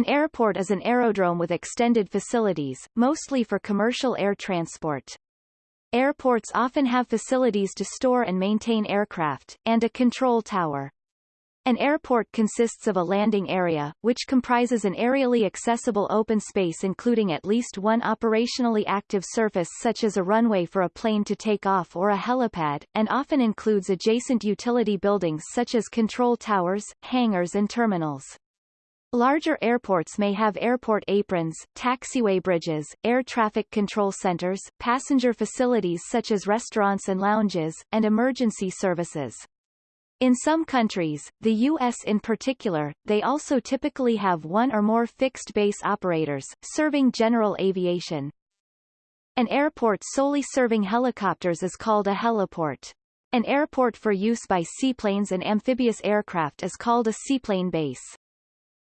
An airport is an aerodrome with extended facilities, mostly for commercial air transport. Airports often have facilities to store and maintain aircraft, and a control tower. An airport consists of a landing area, which comprises an aerially accessible open space including at least one operationally active surface such as a runway for a plane to take off or a helipad, and often includes adjacent utility buildings such as control towers, hangars and terminals. Larger airports may have airport aprons, taxiway bridges, air traffic control centers, passenger facilities such as restaurants and lounges, and emergency services. In some countries, the U.S. in particular, they also typically have one or more fixed base operators, serving general aviation. An airport solely serving helicopters is called a heliport. An airport for use by seaplanes and amphibious aircraft is called a seaplane base.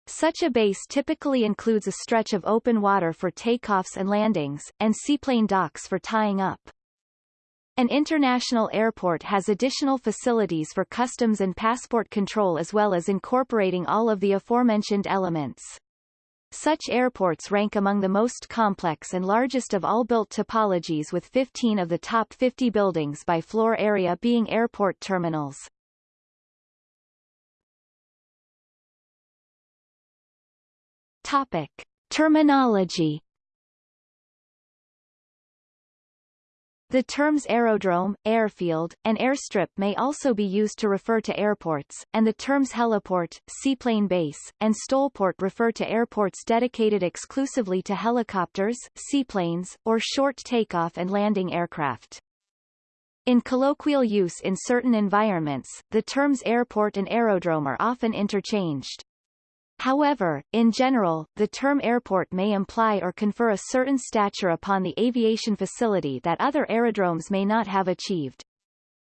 Such a base typically includes a stretch of open water for takeoffs and landings, and seaplane docks for tying up. An international airport has additional facilities for customs and passport control as well as incorporating all of the aforementioned elements. Such airports rank among the most complex and largest of all built topologies with 15 of the top 50 buildings by floor area being airport terminals. Topic. Terminology The terms aerodrome, airfield, and airstrip may also be used to refer to airports, and the terms heliport, seaplane base, and stolport refer to airports dedicated exclusively to helicopters, seaplanes, or short takeoff and landing aircraft. In colloquial use in certain environments, the terms airport and aerodrome are often interchanged. However, in general, the term airport may imply or confer a certain stature upon the aviation facility that other aerodromes may not have achieved.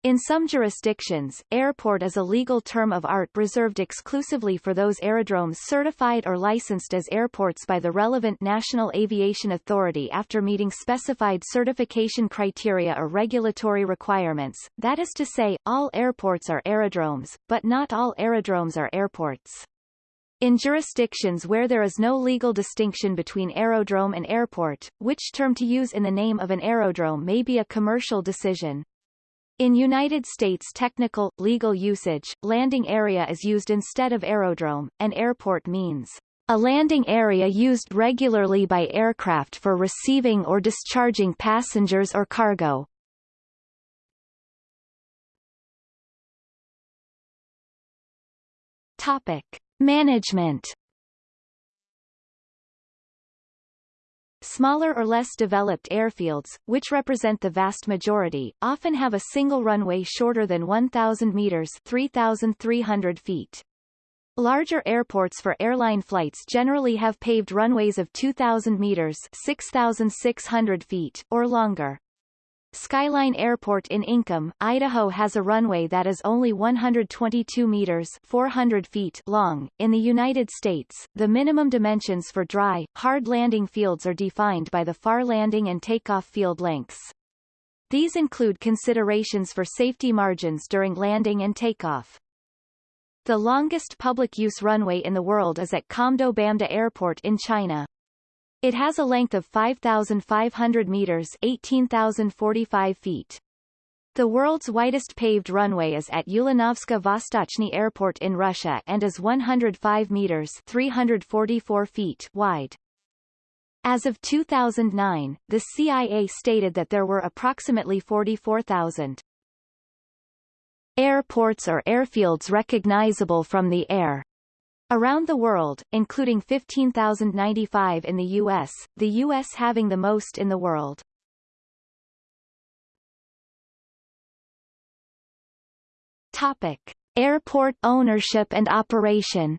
In some jurisdictions, airport is a legal term of art reserved exclusively for those aerodromes certified or licensed as airports by the relevant National Aviation Authority after meeting specified certification criteria or regulatory requirements, that is to say, all airports are aerodromes, but not all aerodromes are airports. In jurisdictions where there is no legal distinction between aerodrome and airport, which term to use in the name of an aerodrome may be a commercial decision. In United States technical, legal usage, landing area is used instead of aerodrome, and airport means a landing area used regularly by aircraft for receiving or discharging passengers or cargo. Topic. Management Smaller or less developed airfields, which represent the vast majority, often have a single runway shorter than 1,000 meters 3,300 feet. Larger airports for airline flights generally have paved runways of 2,000 meters 6,600 feet, or longer. Skyline Airport in Inkom, Idaho has a runway that is only 122 meters 400 feet long. In the United States, the minimum dimensions for dry, hard landing fields are defined by the FAR landing and takeoff field lengths. These include considerations for safety margins during landing and takeoff. The longest public-use runway in the world is at Qamdo Bamda Airport in China. It has a length of 5,500 meters 18,045 feet. The world's widest paved runway is at Ulyanovsk Vostochny Airport in Russia and is 105 meters 344 feet wide. As of 2009, the CIA stated that there were approximately 44,000 airports or airfields recognizable from the air. Around the world, including 15,095 in the U.S., the U.S. having the most in the world. Topic. Airport ownership and operation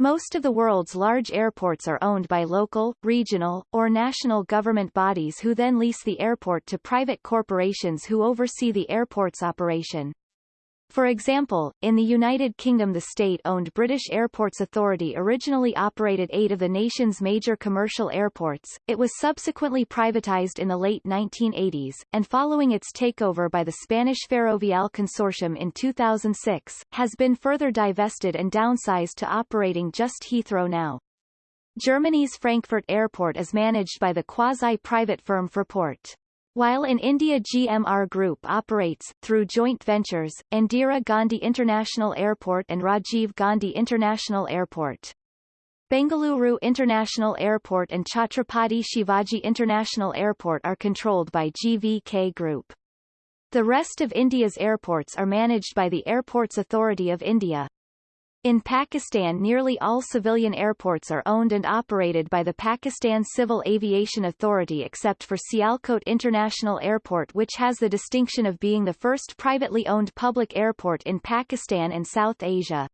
Most of the world's large airports are owned by local, regional, or national government bodies who then lease the airport to private corporations who oversee the airport's operation. For example, in the United Kingdom the state-owned British Airports Authority originally operated eight of the nation's major commercial airports, it was subsequently privatized in the late 1980s, and following its takeover by the Spanish Ferrovial Consortium in 2006, has been further divested and downsized to operating just Heathrow now. Germany's Frankfurt Airport is managed by the quasi-private firm Fraport. While in India GMR Group operates, through joint ventures, Indira Gandhi International Airport and Rajiv Gandhi International Airport. Bengaluru International Airport and Chhatrapati Shivaji International Airport are controlled by GVK Group. The rest of India's airports are managed by the Airports Authority of India. In Pakistan nearly all civilian airports are owned and operated by the Pakistan Civil Aviation Authority except for Sialkot International Airport which has the distinction of being the first privately owned public airport in Pakistan and South Asia.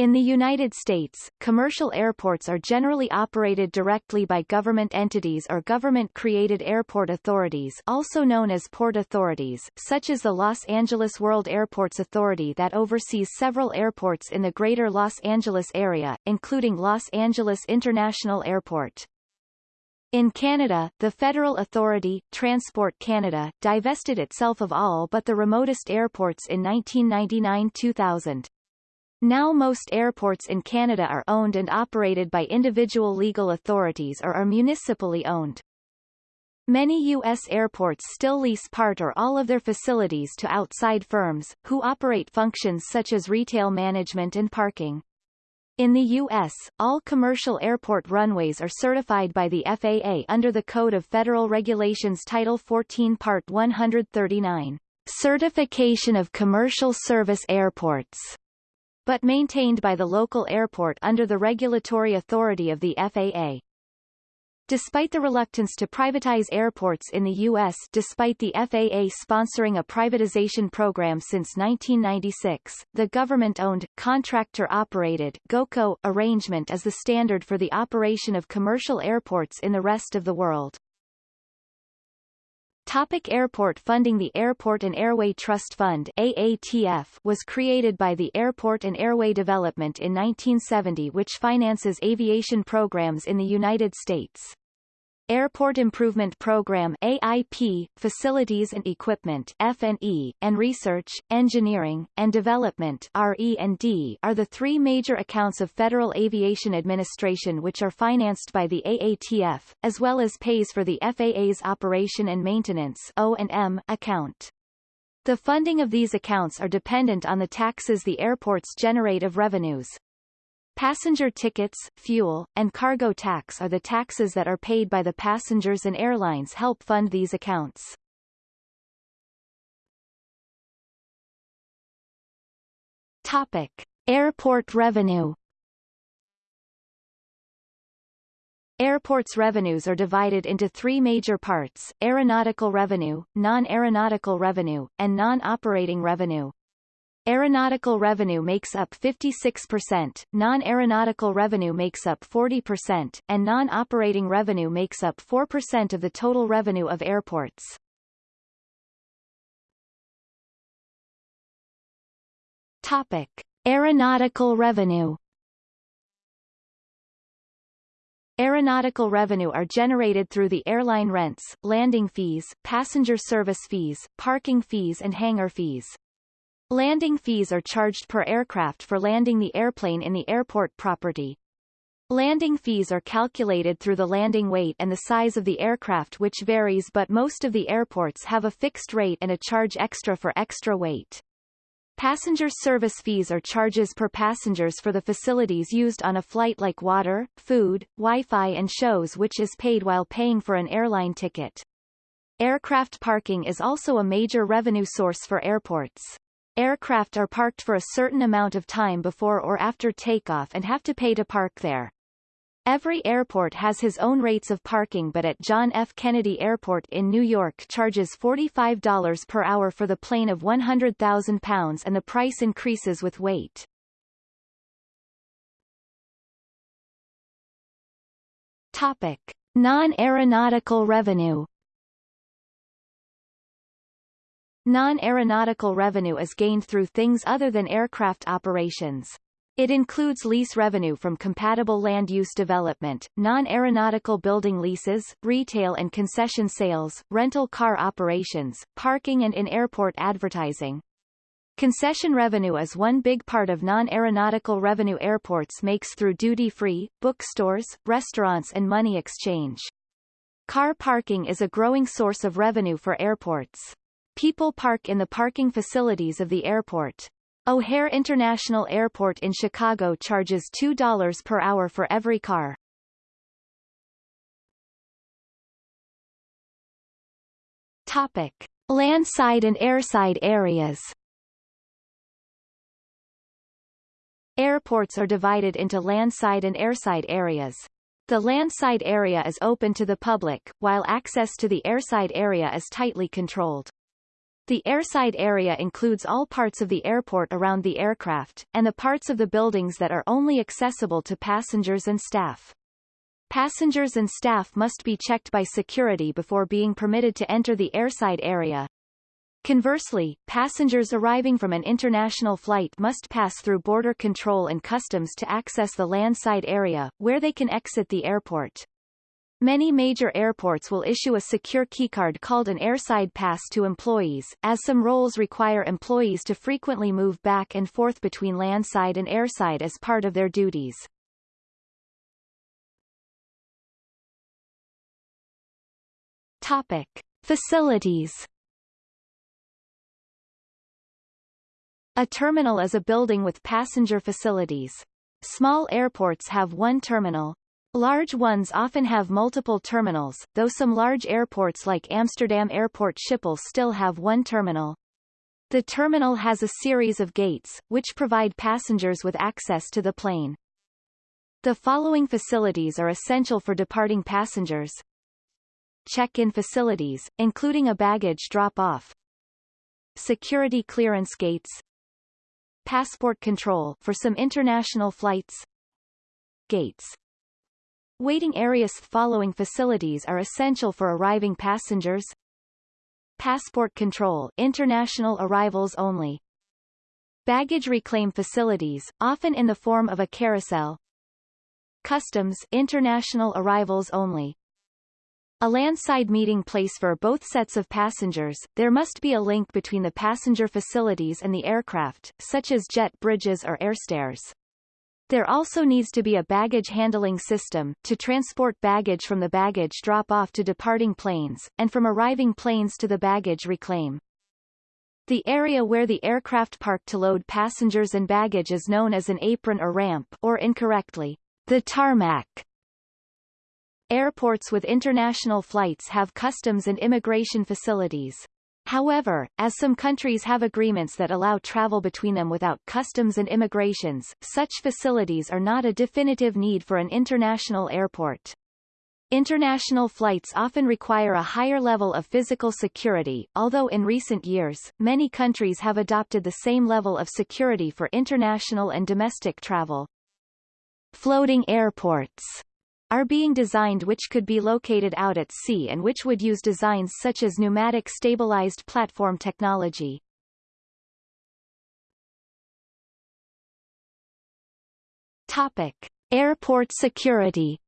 In the United States, commercial airports are generally operated directly by government entities or government-created airport authorities also known as port authorities, such as the Los Angeles World Airports Authority that oversees several airports in the greater Los Angeles area, including Los Angeles International Airport. In Canada, the federal authority, Transport Canada, divested itself of all but the remotest airports in 1999-2000. Now most airports in Canada are owned and operated by individual legal authorities or are municipally owned. Many U.S. airports still lease part or all of their facilities to outside firms, who operate functions such as retail management and parking. In the U.S., all commercial airport runways are certified by the FAA under the Code of Federal Regulations Title 14 Part 139, Certification of Commercial Service Airports but maintained by the local airport under the regulatory authority of the FAA. Despite the reluctance to privatize airports in the U.S. despite the FAA sponsoring a privatization program since 1996, the government-owned, contractor-operated GOCO arrangement is the standard for the operation of commercial airports in the rest of the world. Topic airport funding The Airport and Airway Trust Fund AATF was created by the Airport and Airway Development in 1970 which finances aviation programs in the United States. Airport Improvement Program AIP, Facilities and Equipment F&E, and Research, Engineering, and Development RE&D are the three major accounts of Federal Aviation Administration which are financed by the AATF, as well as pays for the FAA's Operation and Maintenance O&M account. The funding of these accounts are dependent on the taxes the airports generate of revenues. Passenger tickets, fuel, and cargo tax are the taxes that are paid by the passengers and airlines help fund these accounts. Topic. Airport revenue Airports revenues are divided into three major parts, aeronautical revenue, non-aeronautical revenue, and non-operating revenue. Aeronautical revenue makes up 56%, non-aeronautical revenue makes up 40%, and non-operating revenue makes up 4% of the total revenue of airports. Topic. Aeronautical revenue Aeronautical revenue are generated through the airline rents, landing fees, passenger service fees, parking fees and hangar fees. Landing fees are charged per aircraft for landing the airplane in the airport property. Landing fees are calculated through the landing weight and the size of the aircraft which varies but most of the airports have a fixed rate and a charge extra for extra weight. Passenger service fees are charges per passengers for the facilities used on a flight like water, food, Wi-Fi and shows which is paid while paying for an airline ticket. Aircraft parking is also a major revenue source for airports. Aircraft are parked for a certain amount of time before or after takeoff and have to pay to park there. Every airport has his own rates of parking but at John F. Kennedy Airport in New York charges $45 per hour for the plane of 100,000 pounds and the price increases with weight. Topic. Non-aeronautical revenue Non-aeronautical revenue is gained through things other than aircraft operations. It includes lease revenue from compatible land use development, non-aeronautical building leases, retail and concession sales, rental car operations, parking and in-airport advertising. Concession revenue is one big part of non-aeronautical revenue airports makes through duty-free, bookstores, restaurants and money exchange. Car parking is a growing source of revenue for airports. People park in the parking facilities of the airport. O'Hare International Airport in Chicago charges $2 per hour for every car. Topic. Landside and airside areas Airports are divided into landside and airside areas. The landside area is open to the public, while access to the airside area is tightly controlled. The airside area includes all parts of the airport around the aircraft, and the parts of the buildings that are only accessible to passengers and staff. Passengers and staff must be checked by security before being permitted to enter the airside area, Conversely, passengers arriving from an international flight must pass through border control and customs to access the landside area, where they can exit the airport. Many major airports will issue a secure keycard called an airside pass to employees, as some roles require employees to frequently move back and forth between landside and airside as part of their duties. Topic. Facilities A terminal is a building with passenger facilities. Small airports have one terminal. Large ones often have multiple terminals, though some large airports like Amsterdam Airport Schiphol still have one terminal. The terminal has a series of gates, which provide passengers with access to the plane. The following facilities are essential for departing passengers. Check-in facilities, including a baggage drop-off. Security clearance gates, passport control for some international flights gates Waiting areas following facilities are essential for arriving passengers. Passport control international arrivals only. Baggage reclaim facilities, often in the form of a carousel. Customs international arrivals only. A landside meeting place for both sets of passengers, there must be a link between the passenger facilities and the aircraft, such as jet bridges or airstairs. There also needs to be a baggage handling system, to transport baggage from the baggage drop-off to departing planes, and from arriving planes to the baggage reclaim. The area where the aircraft park to load passengers and baggage is known as an apron or ramp or incorrectly, the tarmac. Airports with international flights have customs and immigration facilities. However, as some countries have agreements that allow travel between them without customs and immigrations, such facilities are not a definitive need for an international airport. International flights often require a higher level of physical security, although in recent years, many countries have adopted the same level of security for international and domestic travel. Floating airports are being designed which could be located out at sea and which would use designs such as pneumatic stabilized platform technology. Topic. Airport security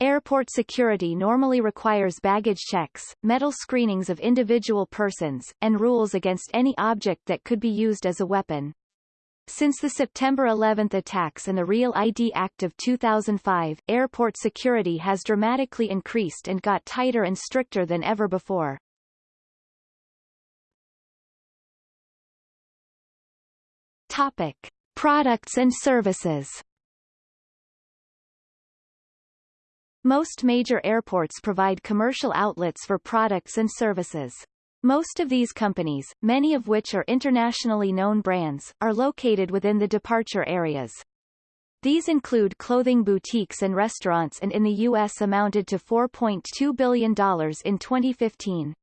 Airport security normally requires baggage checks, metal screenings of individual persons, and rules against any object that could be used as a weapon. Since the September 11 attacks and the Real ID Act of 2005, airport security has dramatically increased and got tighter and stricter than ever before. Topic. Products and services Most major airports provide commercial outlets for products and services. Most of these companies, many of which are internationally known brands, are located within the departure areas. These include clothing boutiques and restaurants and in the U.S. amounted to $4.2 billion in 2015.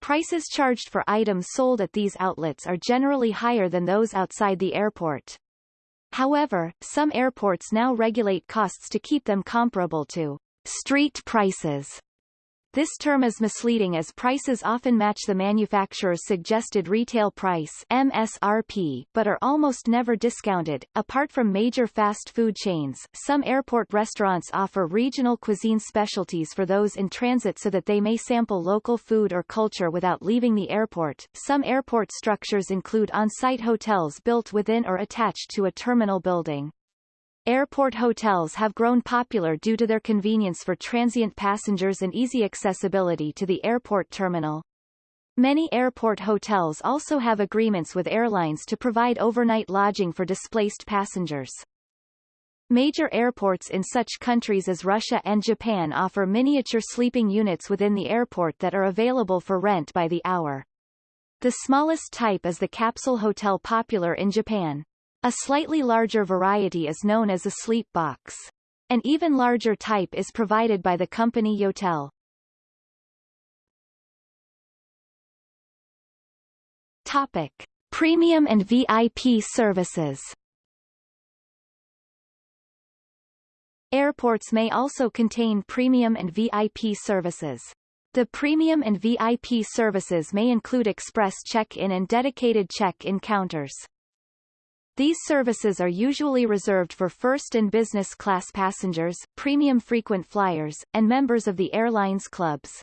Prices charged for items sold at these outlets are generally higher than those outside the airport. However, some airports now regulate costs to keep them comparable to street prices. This term is misleading as prices often match the manufacturer's suggested retail price MSRP, but are almost never discounted. Apart from major fast food chains, some airport restaurants offer regional cuisine specialties for those in transit so that they may sample local food or culture without leaving the airport. Some airport structures include on-site hotels built within or attached to a terminal building. Airport hotels have grown popular due to their convenience for transient passengers and easy accessibility to the airport terminal. Many airport hotels also have agreements with airlines to provide overnight lodging for displaced passengers. Major airports in such countries as Russia and Japan offer miniature sleeping units within the airport that are available for rent by the hour. The smallest type is the capsule hotel popular in Japan. A slightly larger variety is known as a sleep box. An even larger type is provided by the company Yotel. Topic. Premium and VIP services Airports may also contain premium and VIP services. The premium and VIP services may include express check-in and dedicated check-in counters. These services are usually reserved for first and business class passengers, premium frequent flyers, and members of the airline's clubs.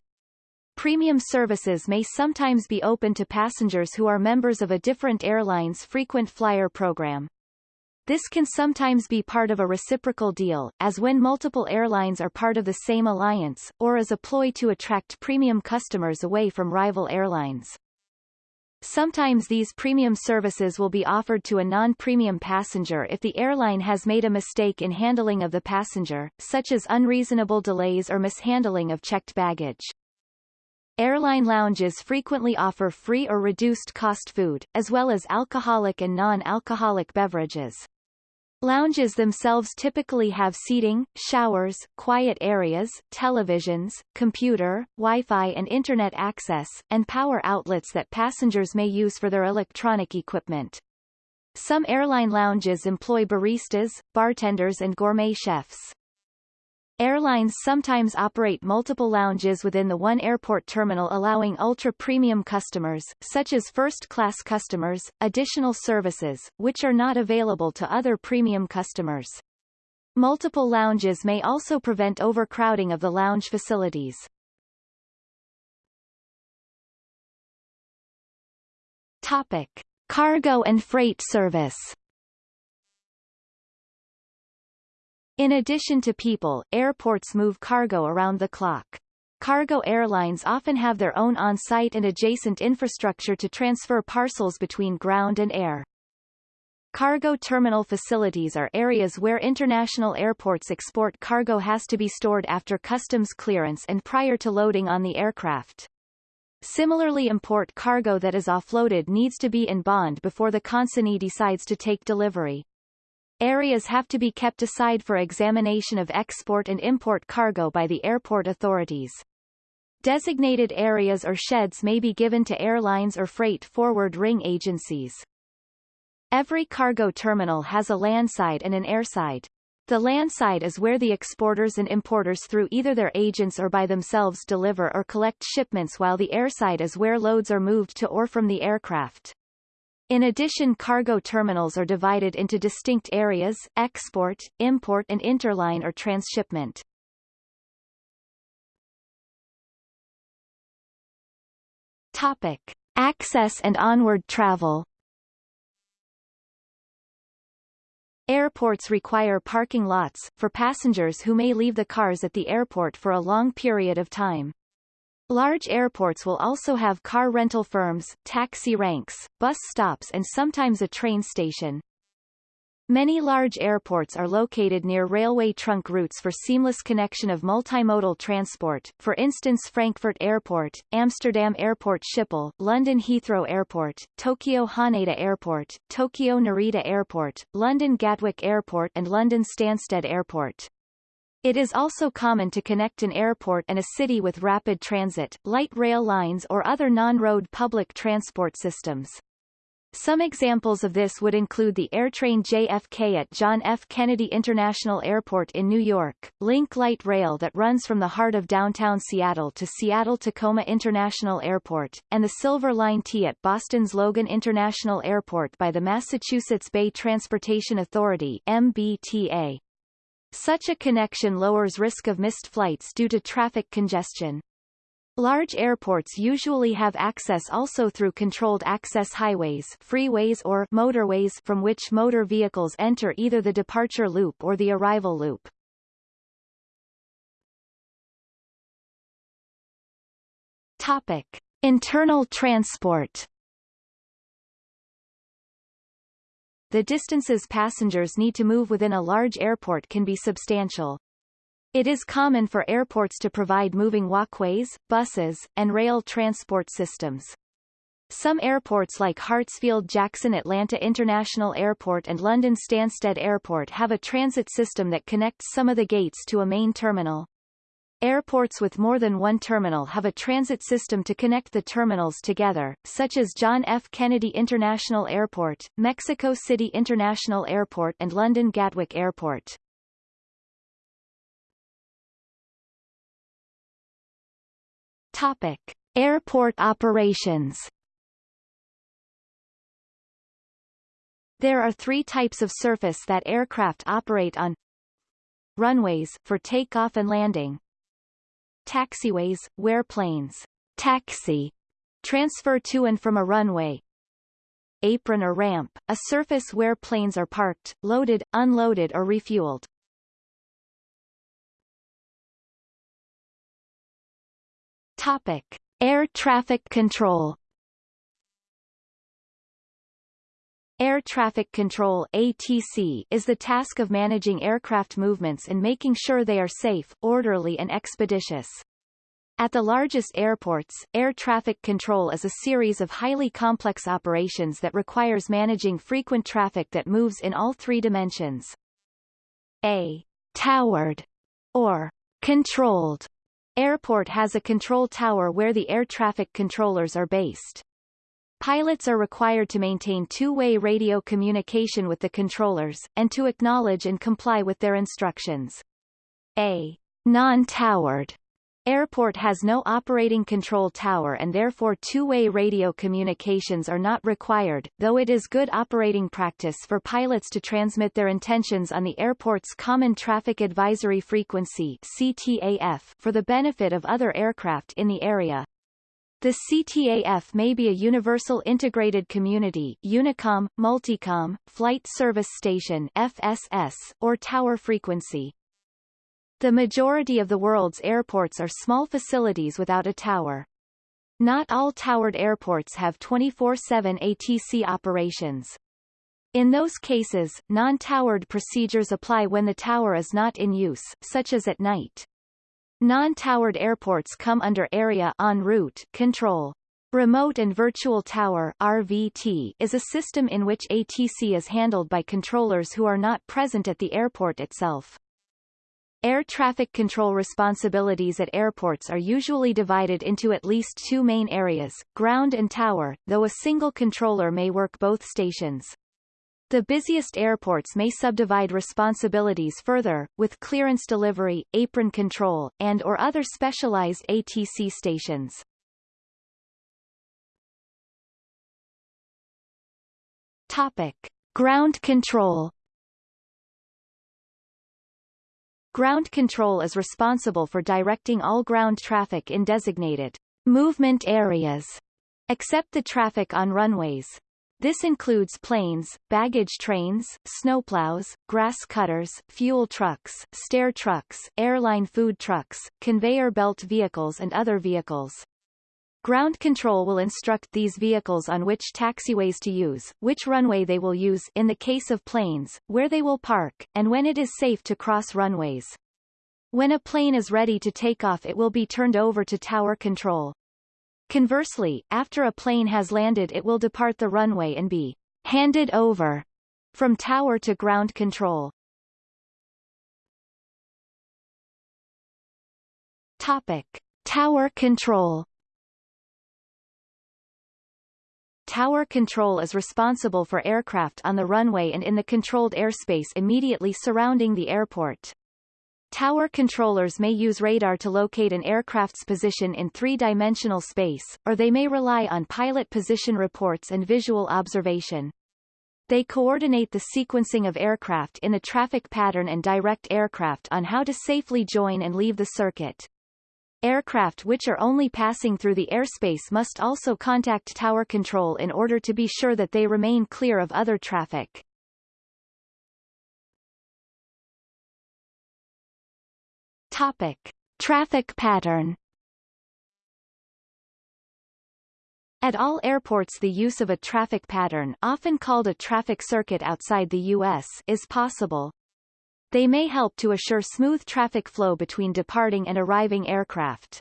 Premium services may sometimes be open to passengers who are members of a different airline's frequent flyer program. This can sometimes be part of a reciprocal deal, as when multiple airlines are part of the same alliance, or as a ploy to attract premium customers away from rival airlines. Sometimes these premium services will be offered to a non-premium passenger if the airline has made a mistake in handling of the passenger, such as unreasonable delays or mishandling of checked baggage. Airline lounges frequently offer free or reduced cost food, as well as alcoholic and non-alcoholic beverages. Lounges themselves typically have seating, showers, quiet areas, televisions, computer, Wi-Fi and Internet access, and power outlets that passengers may use for their electronic equipment. Some airline lounges employ baristas, bartenders and gourmet chefs. Airlines sometimes operate multiple lounges within the one airport terminal allowing ultra-premium customers, such as first-class customers, additional services, which are not available to other premium customers. Multiple lounges may also prevent overcrowding of the lounge facilities. Topic. Cargo and freight service In addition to people, airports move cargo around the clock. Cargo airlines often have their own on-site and adjacent infrastructure to transfer parcels between ground and air. Cargo terminal facilities are areas where international airports export cargo has to be stored after customs clearance and prior to loading on the aircraft. Similarly import cargo that is offloaded needs to be in bond before the consignee decides to take delivery. Areas have to be kept aside for examination of export and import cargo by the airport authorities. Designated areas or sheds may be given to airlines or freight forwarding agencies. Every cargo terminal has a landside and an airside. The landside is where the exporters and importers through either their agents or by themselves deliver or collect shipments while the airside is where loads are moved to or from the aircraft. In addition cargo terminals are divided into distinct areas, export, import and interline or transshipment. Topic. Access and onward travel Airports require parking lots, for passengers who may leave the cars at the airport for a long period of time. Large airports will also have car rental firms, taxi ranks, bus stops and sometimes a train station. Many large airports are located near railway trunk routes for seamless connection of multimodal transport, for instance Frankfurt Airport, Amsterdam Airport Schiphol, London Heathrow Airport, Tokyo Haneda Airport, Tokyo Narita Airport, London Gatwick Airport and London Stansted Airport. It is also common to connect an airport and a city with rapid transit, light rail lines or other non-road public transport systems. Some examples of this would include the AirTrain JFK at John F. Kennedy International Airport in New York, Link Light Rail that runs from the heart of downtown Seattle to Seattle-Tacoma International Airport, and the Silver Line T at Boston's Logan International Airport by the Massachusetts Bay Transportation Authority MBTA. Such a connection lowers risk of missed flights due to traffic congestion. Large airports usually have access also through controlled access highways freeways or motorways from which motor vehicles enter either the departure loop or the arrival loop. Topic. Internal transport The distances passengers need to move within a large airport can be substantial. It is common for airports to provide moving walkways, buses, and rail transport systems. Some airports like Hartsfield-Jackson Atlanta International Airport and London Stansted Airport have a transit system that connects some of the gates to a main terminal. Airports with more than one terminal have a transit system to connect the terminals together, such as John F. Kennedy International Airport, Mexico City International Airport and London Gatwick Airport. Topic: Airport operations. There are three types of surface that aircraft operate on. Runways, for takeoff and landing. Taxiways, where planes taxi transfer to and from a runway. Apron or ramp, a surface where planes are parked, loaded, unloaded or refueled. Topic: Air traffic control. Air traffic control ATC is the task of managing aircraft movements and making sure they are safe, orderly and expeditious. At the largest airports, air traffic control is a series of highly complex operations that requires managing frequent traffic that moves in all three dimensions. A towered or controlled Airport has a control tower where the air traffic controllers are based. Pilots are required to maintain two-way radio communication with the controllers, and to acknowledge and comply with their instructions. A non-towered Airport has no operating control tower and therefore two-way radio communications are not required, though it is good operating practice for pilots to transmit their intentions on the airport's Common Traffic Advisory Frequency CTAF for the benefit of other aircraft in the area. The CTAF may be a Universal Integrated Community Unicom, Multicom, Flight Service Station FSS, or Tower Frequency. The majority of the world's airports are small facilities without a tower. Not all towered airports have 24-7 ATC operations. In those cases, non-towered procedures apply when the tower is not in use, such as at night. Non-towered airports come under Area en route control. Remote and Virtual Tower RVT is a system in which ATC is handled by controllers who are not present at the airport itself. Air traffic control responsibilities at airports are usually divided into at least two main areas, ground and tower, though a single controller may work both stations. The busiest airports may subdivide responsibilities further, with clearance delivery, apron control, and or other specialized ATC stations. Topic. Ground control Ground control is responsible for directing all ground traffic in designated movement areas, except the traffic on runways. This includes planes, baggage trains, snowplows, grass cutters, fuel trucks, stair trucks, airline food trucks, conveyor belt vehicles and other vehicles. Ground control will instruct these vehicles on which taxiways to use, which runway they will use in the case of planes, where they will park, and when it is safe to cross runways. When a plane is ready to take off it will be turned over to tower control. Conversely, after a plane has landed it will depart the runway and be handed over from tower to ground control. Topic. Tower control tower control is responsible for aircraft on the runway and in the controlled airspace immediately surrounding the airport. Tower controllers may use radar to locate an aircraft's position in three-dimensional space, or they may rely on pilot position reports and visual observation. They coordinate the sequencing of aircraft in the traffic pattern and direct aircraft on how to safely join and leave the circuit. Aircraft which are only passing through the airspace must also contact tower control in order to be sure that they remain clear of other traffic. Topic. Traffic pattern At all airports the use of a traffic pattern often called a traffic circuit outside the U.S. is possible. They may help to assure smooth traffic flow between departing and arriving aircraft.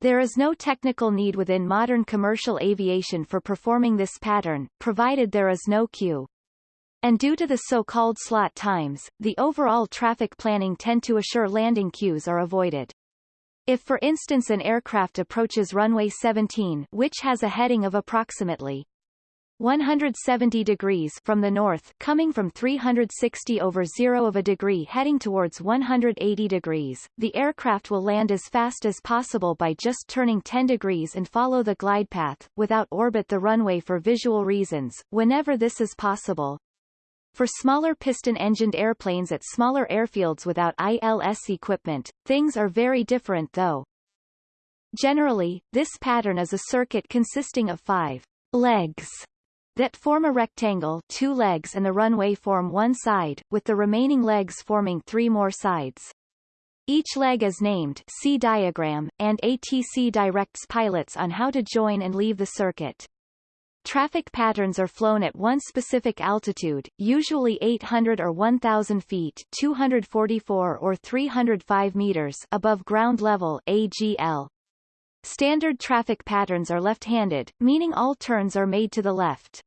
There is no technical need within modern commercial aviation for performing this pattern, provided there is no queue. And due to the so-called slot times, the overall traffic planning tend to assure landing queues are avoided. If for instance an aircraft approaches runway 17 which has a heading of approximately 170 degrees from the north coming from 360 over 0 of a degree heading towards 180 degrees, the aircraft will land as fast as possible by just turning 10 degrees and follow the glide path, without orbit the runway for visual reasons, whenever this is possible. For smaller piston-engined airplanes at smaller airfields without ILS equipment, things are very different though. Generally, this pattern is a circuit consisting of five legs that form a rectangle two legs and the runway form one side, with the remaining legs forming three more sides. Each leg is named see diagram, and ATC directs pilots on how to join and leave the circuit. Traffic patterns are flown at one specific altitude, usually 800 or 1,000 feet 244 or 305 meters above ground level AGL. Standard traffic patterns are left-handed, meaning all turns are made to the left.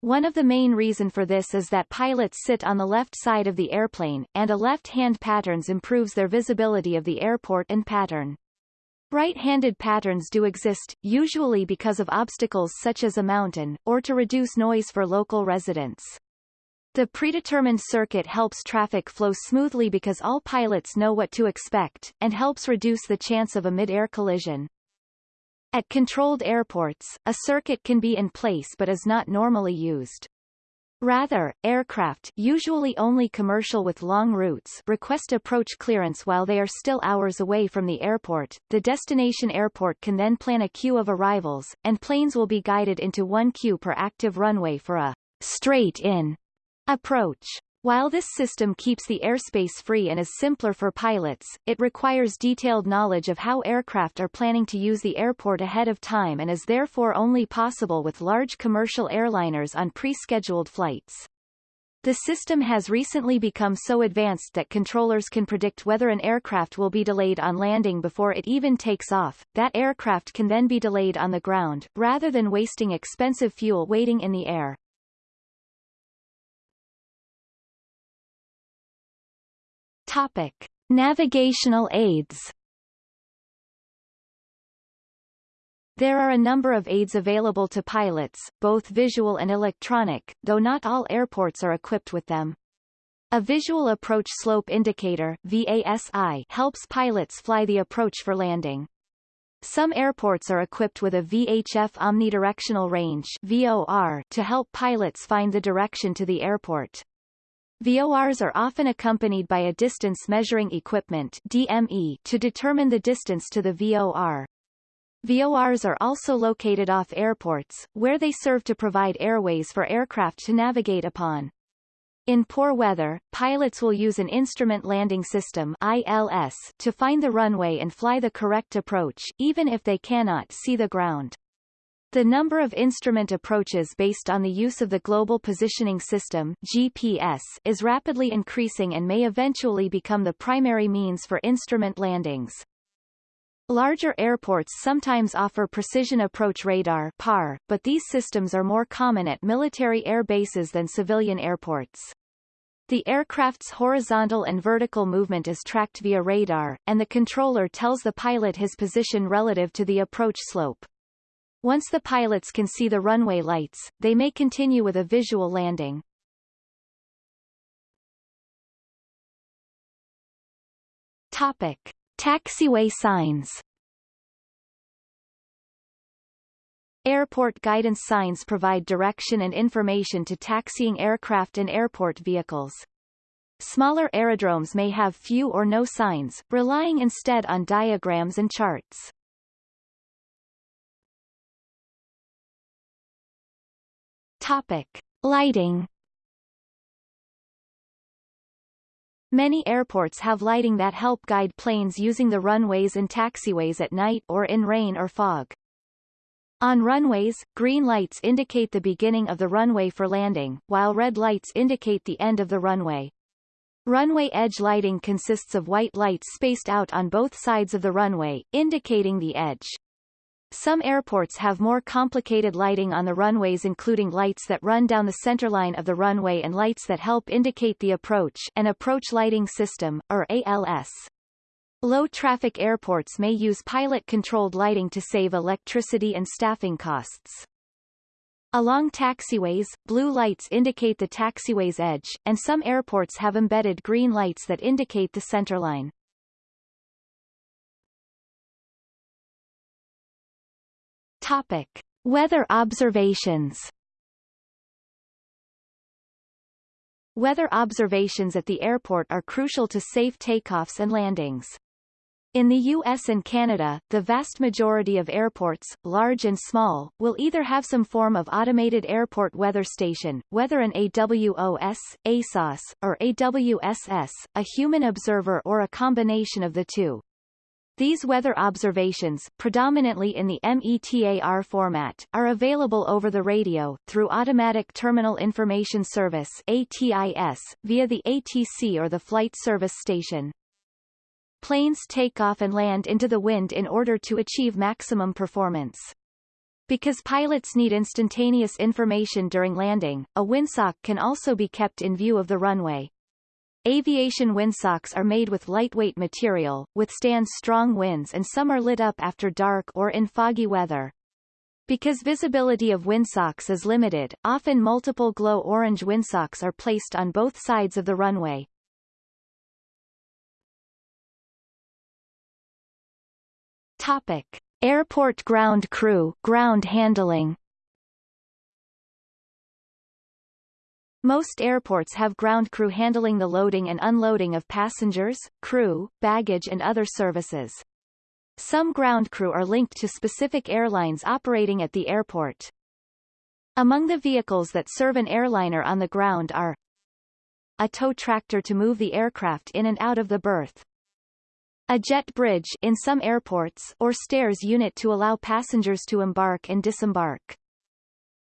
One of the main reason for this is that pilots sit on the left side of the airplane, and a left-hand patterns improves their visibility of the airport and pattern. Right-handed patterns do exist, usually because of obstacles such as a mountain, or to reduce noise for local residents. The predetermined circuit helps traffic flow smoothly because all pilots know what to expect, and helps reduce the chance of a mid-air collision. At controlled airports, a circuit can be in place but is not normally used. Rather, aircraft usually only commercial with long routes request approach clearance while they are still hours away from the airport. The destination airport can then plan a queue of arrivals, and planes will be guided into one queue per active runway for a straight-in approach. While this system keeps the airspace free and is simpler for pilots, it requires detailed knowledge of how aircraft are planning to use the airport ahead of time and is therefore only possible with large commercial airliners on pre-scheduled flights. The system has recently become so advanced that controllers can predict whether an aircraft will be delayed on landing before it even takes off. That aircraft can then be delayed on the ground, rather than wasting expensive fuel waiting in the air. Topic. Navigational aids There are a number of aids available to pilots, both visual and electronic, though not all airports are equipped with them. A visual approach slope indicator VASI helps pilots fly the approach for landing. Some airports are equipped with a VHF omnidirectional range VOR to help pilots find the direction to the airport. VORs are often accompanied by a distance measuring equipment DME to determine the distance to the VOR. VORs are also located off airports, where they serve to provide airways for aircraft to navigate upon. In poor weather, pilots will use an instrument landing system ILS to find the runway and fly the correct approach, even if they cannot see the ground. The number of instrument approaches based on the use of the Global Positioning System GPS is rapidly increasing and may eventually become the primary means for instrument landings. Larger airports sometimes offer precision approach radar PAR, but these systems are more common at military air bases than civilian airports. The aircraft's horizontal and vertical movement is tracked via radar, and the controller tells the pilot his position relative to the approach slope. Once the pilots can see the runway lights, they may continue with a visual landing. Topic. Taxiway signs Airport guidance signs provide direction and information to taxiing aircraft and airport vehicles. Smaller aerodromes may have few or no signs, relying instead on diagrams and charts. Topic. Lighting Many airports have lighting that help guide planes using the runways and taxiways at night or in rain or fog. On runways, green lights indicate the beginning of the runway for landing, while red lights indicate the end of the runway. Runway edge lighting consists of white lights spaced out on both sides of the runway, indicating the edge. Some airports have more complicated lighting on the runways including lights that run down the centerline of the runway and lights that help indicate the approach an approach lighting system, or ALS. Low-traffic airports may use pilot-controlled lighting to save electricity and staffing costs. Along taxiways, blue lights indicate the taxiway's edge, and some airports have embedded green lights that indicate the centerline. Topic. Weather observations Weather observations at the airport are crucial to safe takeoffs and landings. In the US and Canada, the vast majority of airports, large and small, will either have some form of automated airport weather station, whether an AWOS, ASOS, or AWSS, a human observer or a combination of the two. These weather observations, predominantly in the METAR format, are available over the radio, through Automatic Terminal Information Service ATIS, via the ATC or the Flight Service Station. Planes take off and land into the wind in order to achieve maximum performance. Because pilots need instantaneous information during landing, a windsock can also be kept in view of the runway. Aviation windsocks are made with lightweight material, withstand strong winds and some are lit up after dark or in foggy weather. Because visibility of windsocks is limited, often multiple glow-orange windsocks are placed on both sides of the runway. Topic. Airport ground crew ground handling Most airports have ground crew handling the loading and unloading of passengers, crew, baggage and other services. Some ground crew are linked to specific airlines operating at the airport. Among the vehicles that serve an airliner on the ground are a tow tractor to move the aircraft in and out of the berth, a jet bridge in some airports or stairs unit to allow passengers to embark and disembark.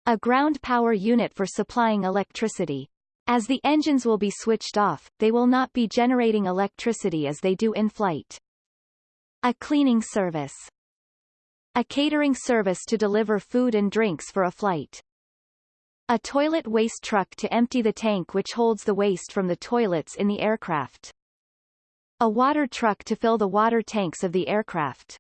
A ground power unit for supplying electricity. As the engines will be switched off, they will not be generating electricity as they do in flight. A cleaning service. A catering service to deliver food and drinks for a flight. A toilet waste truck to empty the tank which holds the waste from the toilets in the aircraft. A water truck to fill the water tanks of the aircraft.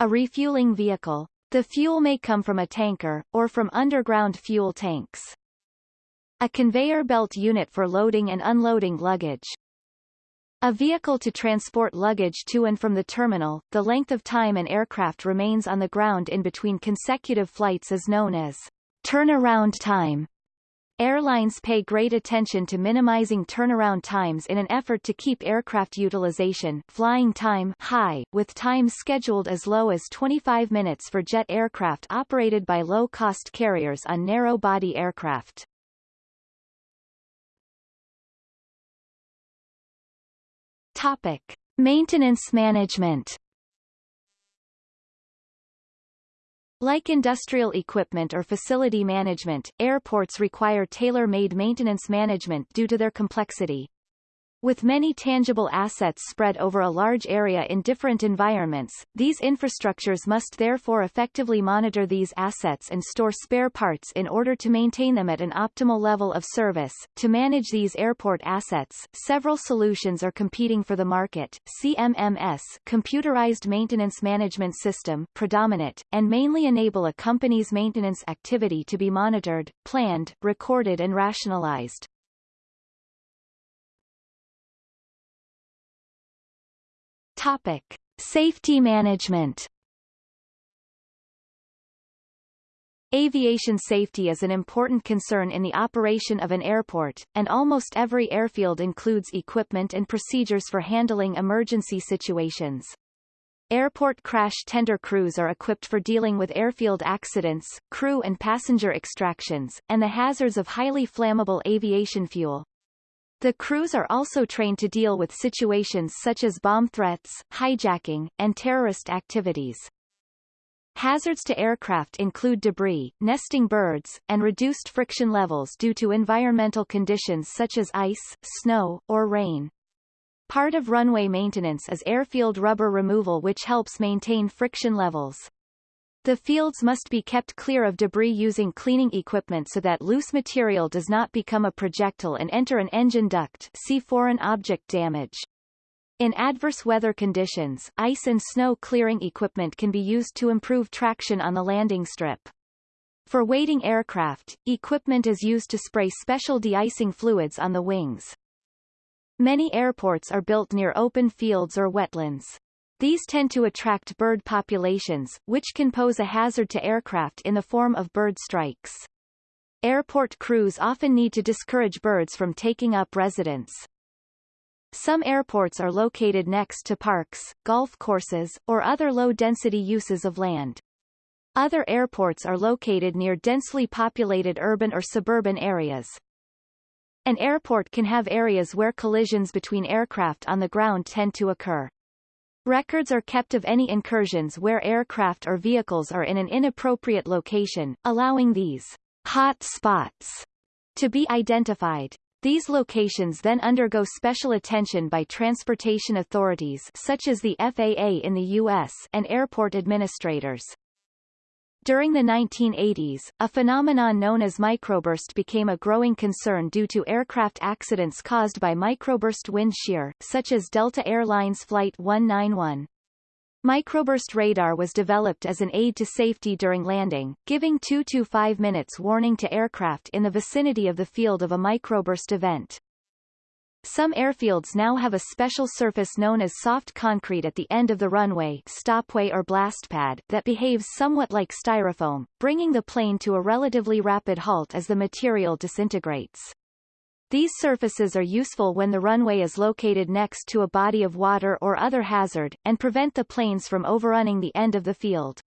A refueling vehicle. The fuel may come from a tanker, or from underground fuel tanks. A conveyor belt unit for loading and unloading luggage. A vehicle to transport luggage to and from the terminal. The length of time an aircraft remains on the ground in between consecutive flights is known as turnaround time. Airlines pay great attention to minimizing turnaround times in an effort to keep aircraft utilization flying time high, with times scheduled as low as 25 minutes for jet aircraft operated by low-cost carriers on narrow-body aircraft. Topic. Maintenance management Like industrial equipment or facility management, airports require tailor-made maintenance management due to their complexity. With many tangible assets spread over a large area in different environments, these infrastructures must therefore effectively monitor these assets and store spare parts in order to maintain them at an optimal level of service. To manage these airport assets, several solutions are competing for the market. CMMS Computerized Maintenance Management System predominate, and mainly enable a company's maintenance activity to be monitored, planned, recorded and rationalized. Topic. Safety management Aviation safety is an important concern in the operation of an airport, and almost every airfield includes equipment and procedures for handling emergency situations. Airport crash tender crews are equipped for dealing with airfield accidents, crew and passenger extractions, and the hazards of highly flammable aviation fuel. The crews are also trained to deal with situations such as bomb threats, hijacking, and terrorist activities. Hazards to aircraft include debris, nesting birds, and reduced friction levels due to environmental conditions such as ice, snow, or rain. Part of runway maintenance is airfield rubber removal which helps maintain friction levels. The fields must be kept clear of debris using cleaning equipment so that loose material does not become a projectile and enter an engine duct see foreign object damage. In adverse weather conditions, ice and snow clearing equipment can be used to improve traction on the landing strip. For waiting aircraft, equipment is used to spray special de-icing fluids on the wings. Many airports are built near open fields or wetlands. These tend to attract bird populations, which can pose a hazard to aircraft in the form of bird strikes. Airport crews often need to discourage birds from taking up residence. Some airports are located next to parks, golf courses, or other low-density uses of land. Other airports are located near densely populated urban or suburban areas. An airport can have areas where collisions between aircraft on the ground tend to occur. Records are kept of any incursions where aircraft or vehicles are in an inappropriate location, allowing these hot spots to be identified. These locations then undergo special attention by transportation authorities such as the FAA in the U.S. and airport administrators. During the 1980s, a phenomenon known as microburst became a growing concern due to aircraft accidents caused by microburst wind shear, such as Delta Airlines Flight 191. Microburst radar was developed as an aid to safety during landing, giving 2 to 5 minutes warning to aircraft in the vicinity of the field of a microburst event. Some airfields now have a special surface known as soft concrete at the end of the runway stopway or blast pad that behaves somewhat like styrofoam, bringing the plane to a relatively rapid halt as the material disintegrates. These surfaces are useful when the runway is located next to a body of water or other hazard, and prevent the planes from overrunning the end of the field.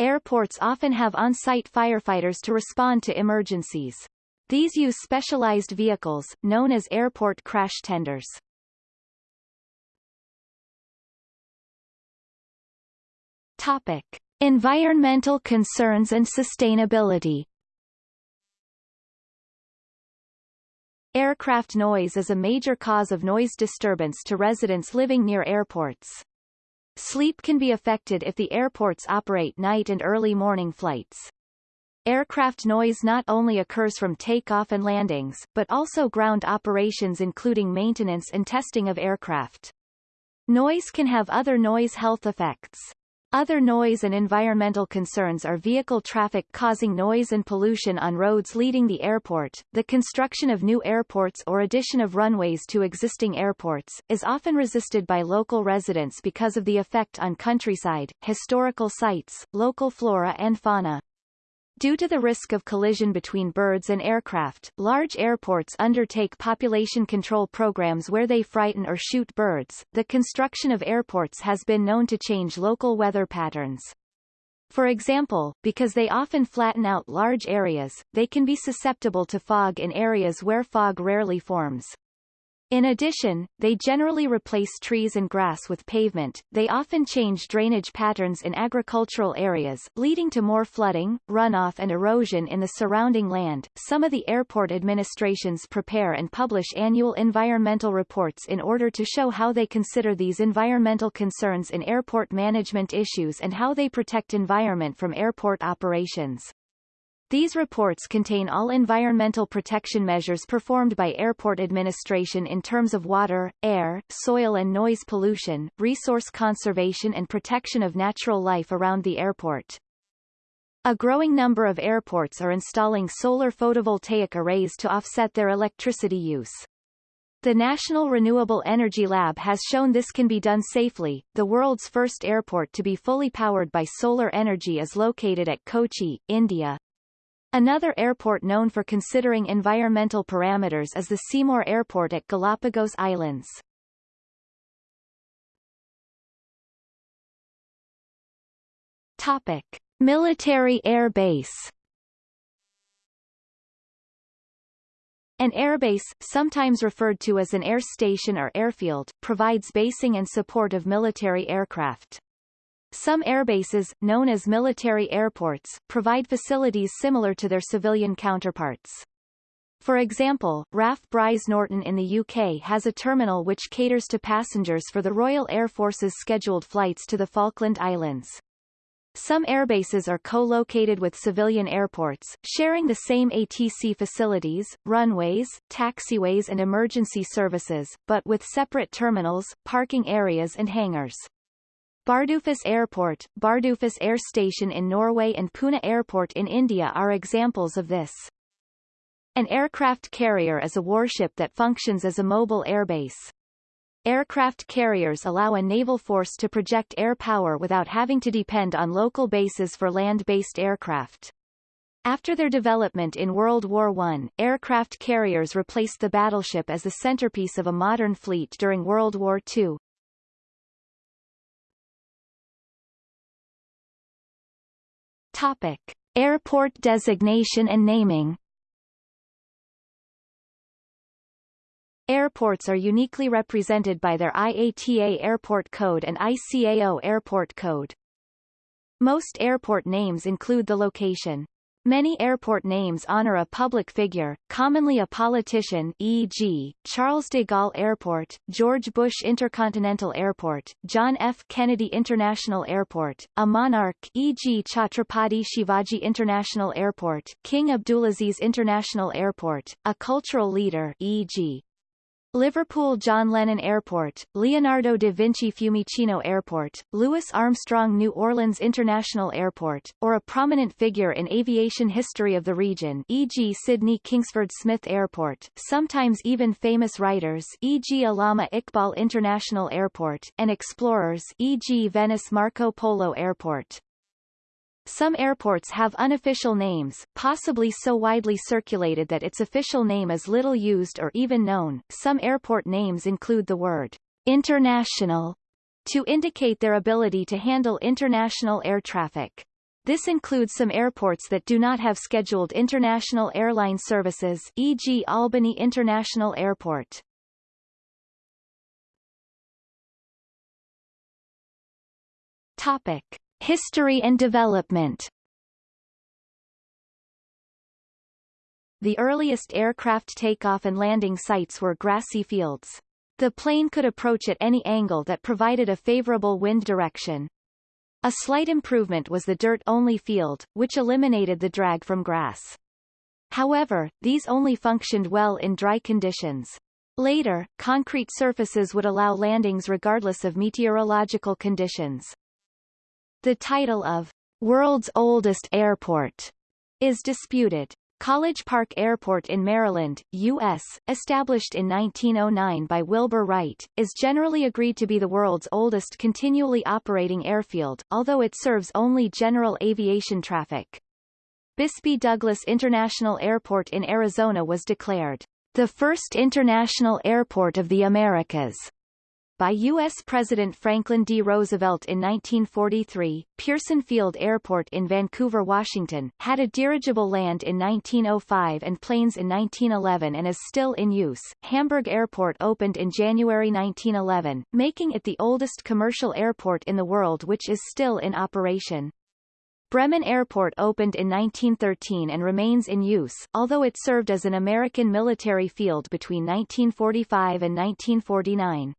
Airports often have on-site firefighters to respond to emergencies. These use specialized vehicles, known as airport crash tenders. Topic. Environmental concerns and sustainability Aircraft noise is a major cause of noise disturbance to residents living near airports. Sleep can be affected if the airports operate night and early morning flights. Aircraft noise not only occurs from takeoff and landings, but also ground operations including maintenance and testing of aircraft. Noise can have other noise health effects. Other noise and environmental concerns are vehicle traffic causing noise and pollution on roads leading the airport. The construction of new airports or addition of runways to existing airports is often resisted by local residents because of the effect on countryside, historical sites, local flora and fauna. Due to the risk of collision between birds and aircraft, large airports undertake population control programs where they frighten or shoot birds. The construction of airports has been known to change local weather patterns. For example, because they often flatten out large areas, they can be susceptible to fog in areas where fog rarely forms. In addition, they generally replace trees and grass with pavement. They often change drainage patterns in agricultural areas, leading to more flooding, runoff and erosion in the surrounding land. Some of the airport administrations prepare and publish annual environmental reports in order to show how they consider these environmental concerns in airport management issues and how they protect environment from airport operations. These reports contain all environmental protection measures performed by airport administration in terms of water, air, soil and noise pollution, resource conservation and protection of natural life around the airport. A growing number of airports are installing solar photovoltaic arrays to offset their electricity use. The National Renewable Energy Lab has shown this can be done safely. The world's first airport to be fully powered by solar energy is located at Kochi, India. Another airport known for considering environmental parameters is the Seymour Airport at Galapagos Islands. Topic. Military Air Base An airbase, sometimes referred to as an air station or airfield, provides basing and support of military aircraft. Some airbases, known as military airports, provide facilities similar to their civilian counterparts. For example, RAF Brize Norton in the UK has a terminal which caters to passengers for the Royal Air Force's scheduled flights to the Falkland Islands. Some airbases are co-located with civilian airports, sharing the same ATC facilities, runways, taxiways and emergency services, but with separate terminals, parking areas and hangars. Bardufoss Airport, Bardufoss Air Station in Norway and Pune Airport in India are examples of this. An aircraft carrier is a warship that functions as a mobile airbase. Aircraft carriers allow a naval force to project air power without having to depend on local bases for land-based aircraft. After their development in World War I, aircraft carriers replaced the battleship as the centerpiece of a modern fleet during World War II. Topic. Airport designation and naming Airports are uniquely represented by their IATA Airport Code and ICAO Airport Code. Most airport names include the location. Many airport names honor a public figure, commonly a politician e.g., Charles de Gaulle Airport, George Bush Intercontinental Airport, John F. Kennedy International Airport, a monarch e.g. Chhatrapati Shivaji International Airport, King Abdulaziz International Airport, a cultural leader e.g. Liverpool John Lennon Airport, Leonardo da Vinci Fiumicino Airport, Louis Armstrong New Orleans International Airport, or a prominent figure in aviation history of the region e.g. Sydney Kingsford Smith Airport, sometimes even famous writers e.g. Allama Iqbal International Airport, and explorers e.g. Venice Marco Polo Airport. Some airports have unofficial names, possibly so widely circulated that its official name is little used or even known. Some airport names include the word international to indicate their ability to handle international air traffic. This includes some airports that do not have scheduled international airline services e.g. Albany International Airport. Topic. History and development The earliest aircraft takeoff and landing sites were grassy fields. The plane could approach at any angle that provided a favorable wind direction. A slight improvement was the dirt-only field, which eliminated the drag from grass. However, these only functioned well in dry conditions. Later, concrete surfaces would allow landings regardless of meteorological conditions. The title of world's oldest airport is disputed. College Park Airport in Maryland, U.S., established in 1909 by Wilbur Wright, is generally agreed to be the world's oldest continually operating airfield, although it serves only general aviation traffic. Bisbee Douglas International Airport in Arizona was declared the first international airport of the Americas by U.S. President Franklin D. Roosevelt in 1943, Pearson Field Airport in Vancouver, Washington, had a dirigible land in 1905 and planes in 1911 and is still in use. Hamburg Airport opened in January 1911, making it the oldest commercial airport in the world which is still in operation. Bremen Airport opened in 1913 and remains in use, although it served as an American military field between 1945 and 1949.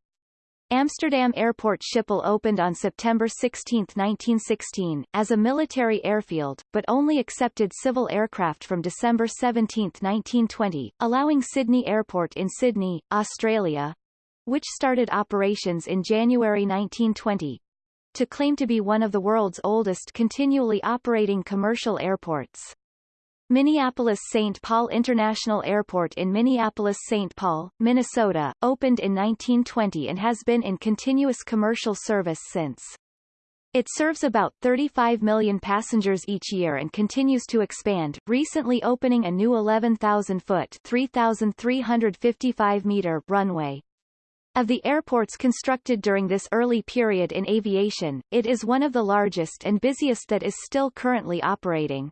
Amsterdam Airport Schiphol opened on September 16, 1916, as a military airfield, but only accepted civil aircraft from December 17, 1920, allowing Sydney Airport in Sydney, Australia, which started operations in January 1920, to claim to be one of the world's oldest continually operating commercial airports. Minneapolis-St. Paul International Airport in Minneapolis-St. Paul, Minnesota, opened in 1920 and has been in continuous commercial service since. It serves about 35 million passengers each year and continues to expand, recently opening a new 11,000-foot 3,355-meter runway. Of the airports constructed during this early period in aviation, it is one of the largest and busiest that is still currently operating.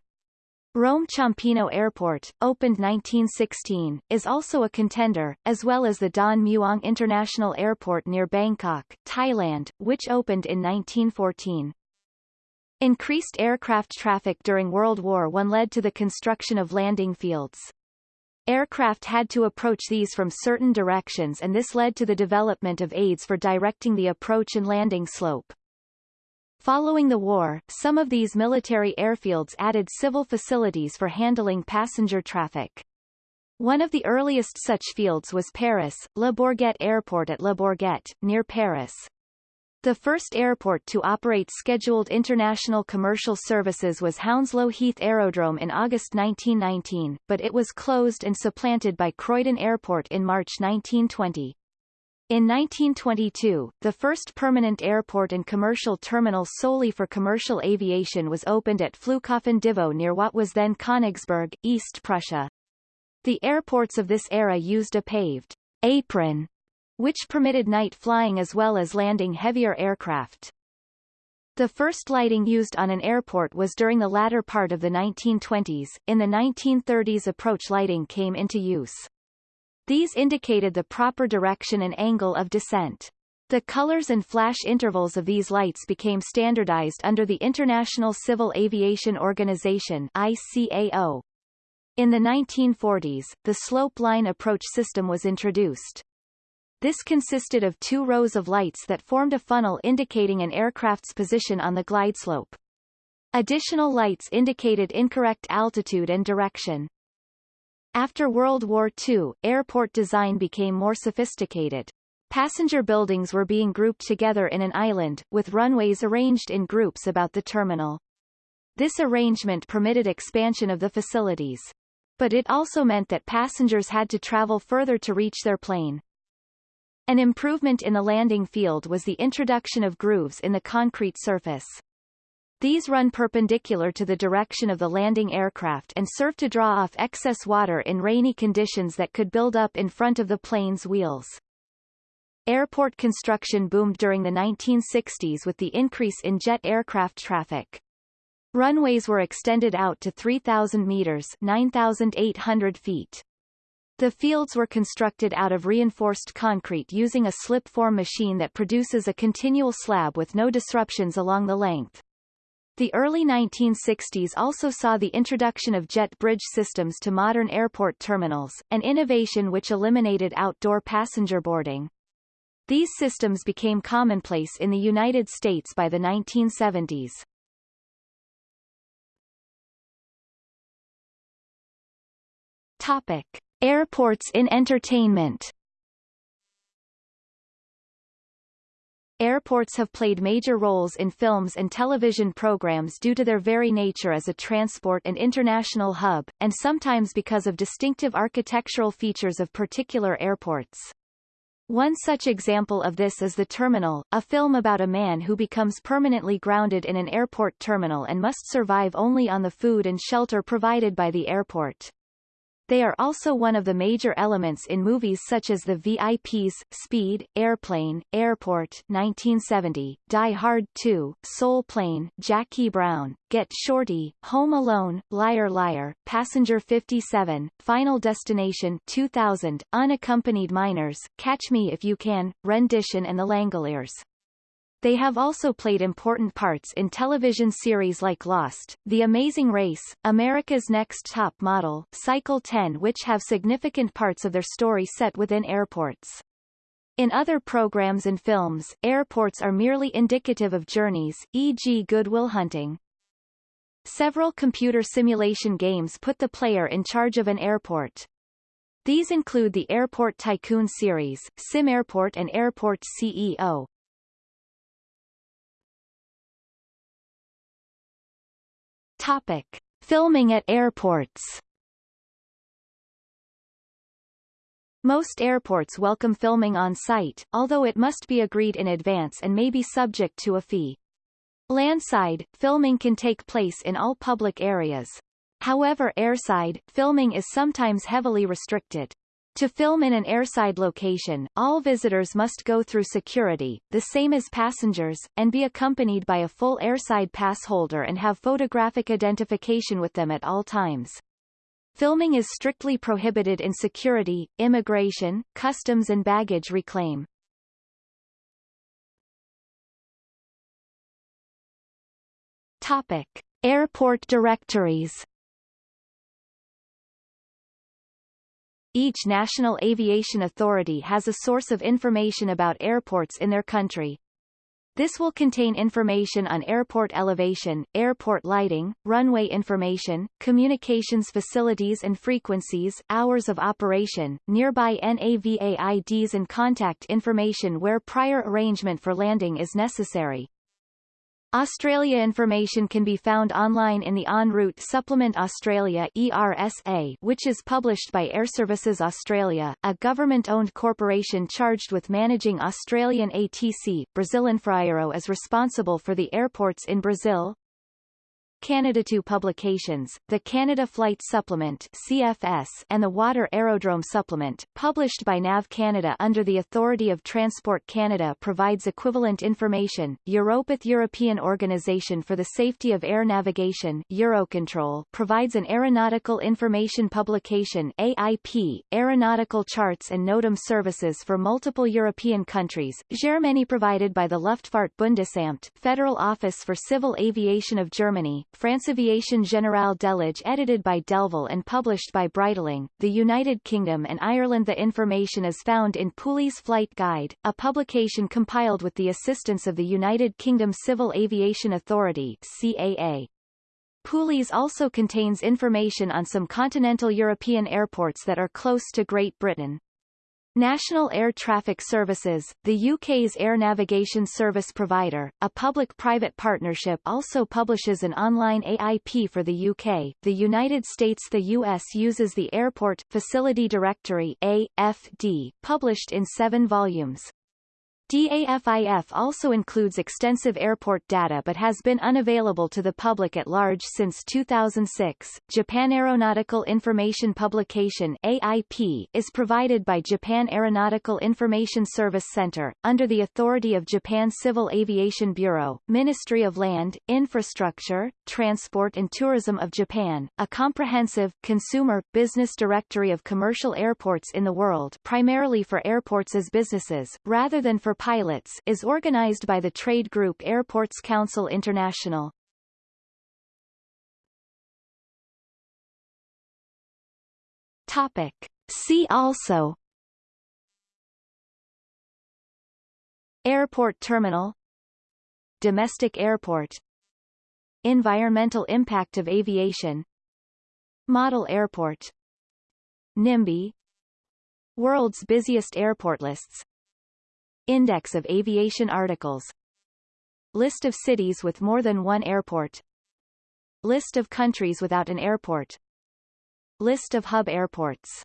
Rome Ciampino Airport, opened 1916, is also a contender, as well as the Don Mueang International Airport near Bangkok, Thailand, which opened in 1914. Increased aircraft traffic during World War I led to the construction of landing fields. Aircraft had to approach these from certain directions and this led to the development of aids for directing the approach and landing slope. Following the war, some of these military airfields added civil facilities for handling passenger traffic. One of the earliest such fields was Paris, Le Bourget Airport at Le Bourget, near Paris. The first airport to operate scheduled international commercial services was Hounslow Heath Aerodrome in August 1919, but it was closed and supplanted by Croydon Airport in March 1920. In 1922, the first permanent airport and commercial terminal solely for commercial aviation was opened at Flughafen Devau near what was then Königsberg, East Prussia. The airports of this era used a paved apron which permitted night flying as well as landing heavier aircraft. The first lighting used on an airport was during the latter part of the 1920s. In the 1930s approach lighting came into use. These indicated the proper direction and angle of descent. The colors and flash intervals of these lights became standardized under the International Civil Aviation Organization ICAO. In the 1940s, the slope line approach system was introduced. This consisted of two rows of lights that formed a funnel indicating an aircraft's position on the glide slope. Additional lights indicated incorrect altitude and direction. After World War II, airport design became more sophisticated. Passenger buildings were being grouped together in an island, with runways arranged in groups about the terminal. This arrangement permitted expansion of the facilities. But it also meant that passengers had to travel further to reach their plane. An improvement in the landing field was the introduction of grooves in the concrete surface. These run perpendicular to the direction of the landing aircraft and serve to draw off excess water in rainy conditions that could build up in front of the plane's wheels. Airport construction boomed during the 1960s with the increase in jet aircraft traffic. Runways were extended out to 3,000 meters 9,800 feet. The fields were constructed out of reinforced concrete using a slip-form machine that produces a continual slab with no disruptions along the length. The early 1960s also saw the introduction of jet bridge systems to modern airport terminals, an innovation which eliminated outdoor passenger boarding. These systems became commonplace in the United States by the 1970s. Topic. Airports in entertainment Airports have played major roles in films and television programs due to their very nature as a transport and international hub, and sometimes because of distinctive architectural features of particular airports. One such example of this is The Terminal, a film about a man who becomes permanently grounded in an airport terminal and must survive only on the food and shelter provided by the airport. They are also one of the major elements in movies such as The VIPs, Speed, Airplane, Airport 1970, Die Hard 2, Soul Plane, Jackie Brown, Get Shorty, Home Alone, Liar Liar, Passenger 57, Final Destination 2000, Unaccompanied Minors, Catch Me If You Can, Rendition and The Langoliers. They have also played important parts in television series like Lost, The Amazing Race, America's Next Top Model, Cycle 10 which have significant parts of their story set within airports. In other programs and films, airports are merely indicative of journeys, e.g. Good Will Hunting. Several computer simulation games put the player in charge of an airport. These include the Airport Tycoon series, SimAirport and Airport CEO. Topic. Filming at airports Most airports welcome filming on site, although it must be agreed in advance and may be subject to a fee. Landside, filming can take place in all public areas. However airside, filming is sometimes heavily restricted. To film in an airside location, all visitors must go through security, the same as passengers, and be accompanied by a full airside pass holder and have photographic identification with them at all times. Filming is strictly prohibited in security, immigration, customs and baggage reclaim. Topic. Airport directories Each national aviation authority has a source of information about airports in their country. This will contain information on airport elevation, airport lighting, runway information, communications facilities and frequencies, hours of operation, nearby NAVAIDs and contact information where prior arrangement for landing is necessary. Australia information can be found online in the En route Supplement Australia ERSA, which is published by Airservices Australia, a government-owned corporation charged with managing Australian ATC. Brazil Infraero is responsible for the airports in Brazil, Canada 2 publications, the Canada Flight Supplement CFS and the Water Aerodrome Supplement, published by NAV Canada under the authority of Transport Canada provides equivalent information. Europath European Organization for the Safety of Air Navigation Eurocontrol provides an aeronautical information publication AIP, aeronautical charts and NOTAM services for multiple European countries. Germany provided by the Luftfahrtbundesamt, Federal Office for Civil Aviation of Germany, France Aviation Générale Delage edited by Delville and published by Breitling, the United Kingdom and Ireland The information is found in Pooley's Flight Guide, a publication compiled with the assistance of the United Kingdom Civil Aviation Authority CAA. Pooley's also contains information on some continental European airports that are close to Great Britain. National Air Traffic Services, the UK's air navigation service provider, a public-private partnership also publishes an online AIP for the UK. The United States The US uses the Airport Facility Directory AFD, published in seven volumes. DAFIF also includes extensive airport data but has been unavailable to the public at large since 2006. Japan Aeronautical Information Publication AIP is provided by Japan Aeronautical Information Service Center, under the authority of Japan Civil Aviation Bureau, Ministry of Land, Infrastructure, Transport and Tourism of Japan, a comprehensive, consumer, business directory of commercial airports in the world primarily for airports as businesses, rather than for pilots is organized by the trade group Airports Council International. Topic. See also. Airport terminal. Domestic airport. Environmental impact of aviation. Model airport. NIMBY. World's busiest airport lists Index of aviation articles. List of cities with more than one airport. List of countries without an airport. List of hub airports